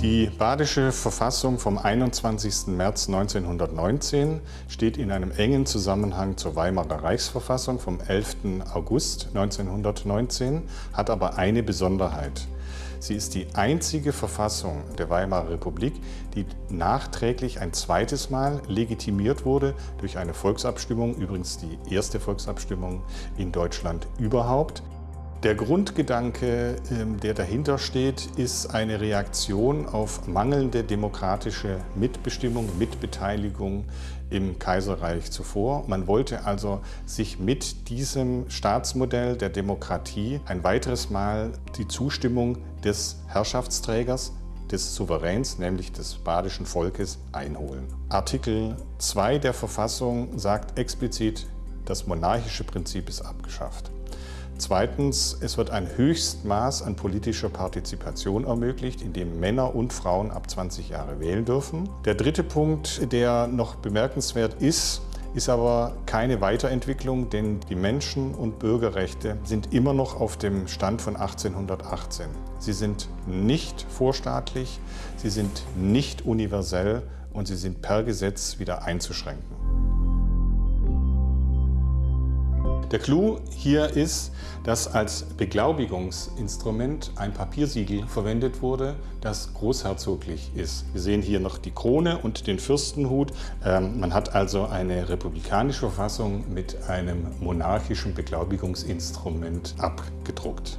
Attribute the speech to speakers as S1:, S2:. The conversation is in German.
S1: Die badische Verfassung vom 21. März 1919 steht in einem engen Zusammenhang zur Weimarer Reichsverfassung vom 11. August 1919, hat aber eine Besonderheit. Sie ist die einzige Verfassung der Weimarer Republik, die nachträglich ein zweites Mal legitimiert wurde durch eine Volksabstimmung, übrigens die erste Volksabstimmung in Deutschland überhaupt. Der Grundgedanke, ähm, der dahinter steht, ist eine Reaktion auf mangelnde demokratische Mitbestimmung, Mitbeteiligung im Kaiserreich zuvor. Man wollte also sich mit diesem Staatsmodell der Demokratie ein weiteres Mal die Zustimmung des Herrschaftsträgers, des Souveräns, nämlich des badischen Volkes, einholen. Artikel 2 der Verfassung sagt explizit, das monarchische Prinzip ist abgeschafft. Zweitens, es wird ein Höchstmaß an politischer Partizipation ermöglicht, indem Männer und Frauen ab 20 Jahre wählen dürfen. Der dritte Punkt, der noch bemerkenswert ist, ist aber keine Weiterentwicklung, denn die Menschen- und Bürgerrechte sind immer noch auf dem Stand von 1818. Sie sind nicht vorstaatlich, sie sind nicht universell und sie sind per Gesetz wieder einzuschränken. Der Clou hier ist, dass als Beglaubigungsinstrument ein Papiersiegel verwendet wurde, das großherzoglich ist. Wir sehen hier noch die Krone und den Fürstenhut. Ähm, man hat also eine republikanische Verfassung mit einem monarchischen Beglaubigungsinstrument abgedruckt.